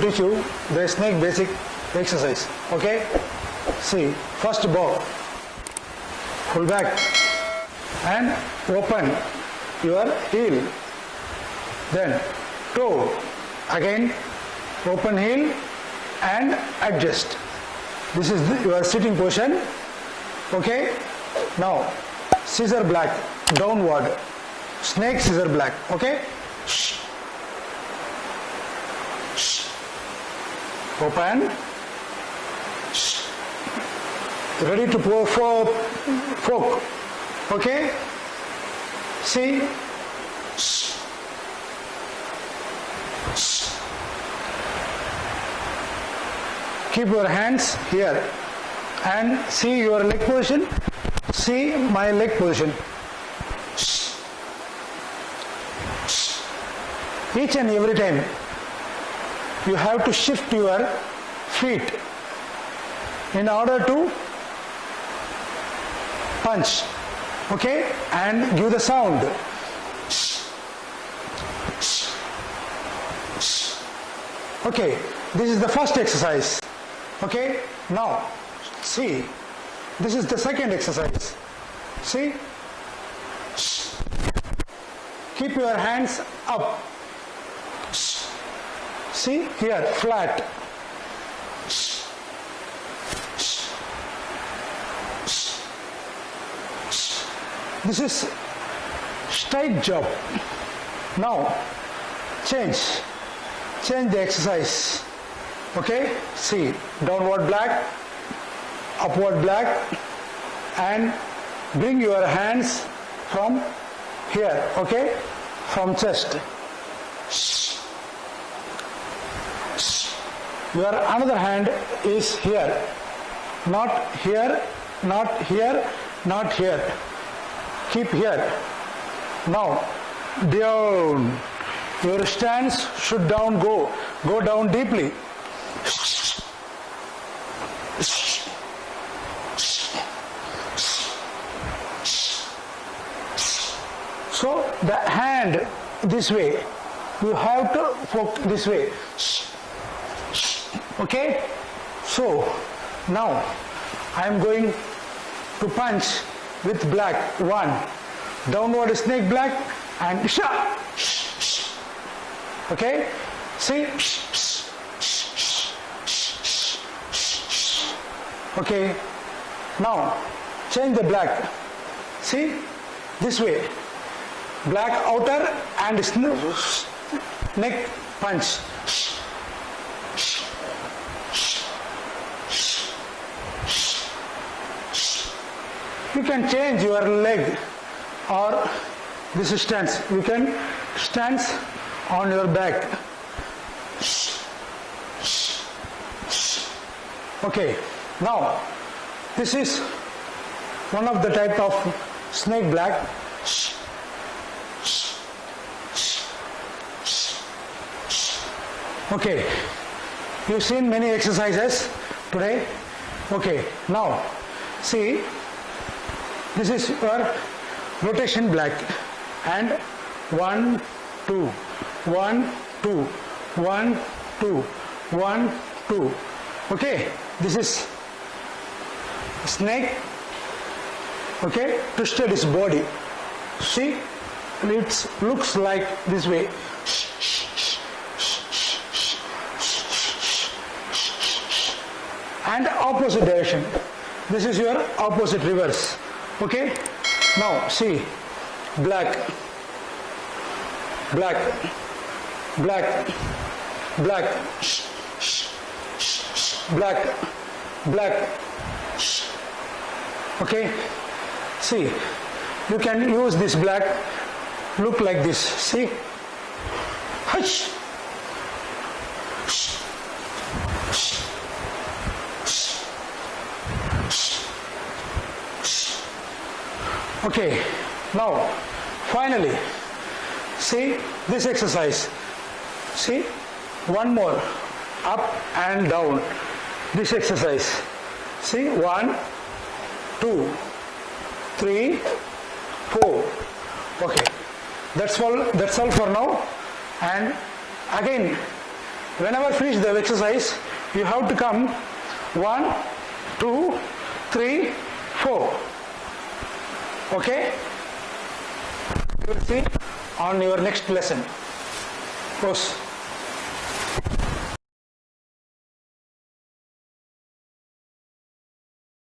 teach you the snake basic exercise. Okay? See, first bow, pull back and open your heel. Then toe, again open heel and adjust. This is your sitting position. Okay? Now, scissor black, downward. Snake scissor black. Okay? Open. Ready to pour for fork. Okay? See? Keep your hands here and see your leg position. See my leg position. Each and every time you have to shift your feet in order to punch okay? And give the sound. Okay this is the first exercise okay? Now see this is the second exercise. See? Keep your hands up see here flat. This is straight job. Now change. Change the exercise. Okay? See downward black upward black and bring your hands from here okay? From chest your another hand is here. Not here not here not here. Keep here. Now down. Your stance should down go. Go down deeply. So the hand this way. You have to poke this way okay? So now i am going to punch with black. One. Downward snake black and sha okay? See? Okay? Now change the black. See? This way. Black outer and neck punch you can change your leg or this stance you can stance on your back. Okay now this is one of the type of snake black. Okay you've seen many exercises today. Okay now see this is your rotation black. And one two one two one two one two. Okay this is snake. Okay twisted his body. See it looks like this way. And opposite direction. This is your opposite reverse okay now see. Black. Black. Black. Black. Black. Black. Okay see. You can use this black. Look like this. See? Hush. Okay now finally see this exercise. See one more up and down this exercise. See one two three four. Okay that's all that's all for now. And again Whenever finish the exercise, you have to come. One, two, three, four. Okay? You will see on your next lesson. Pose.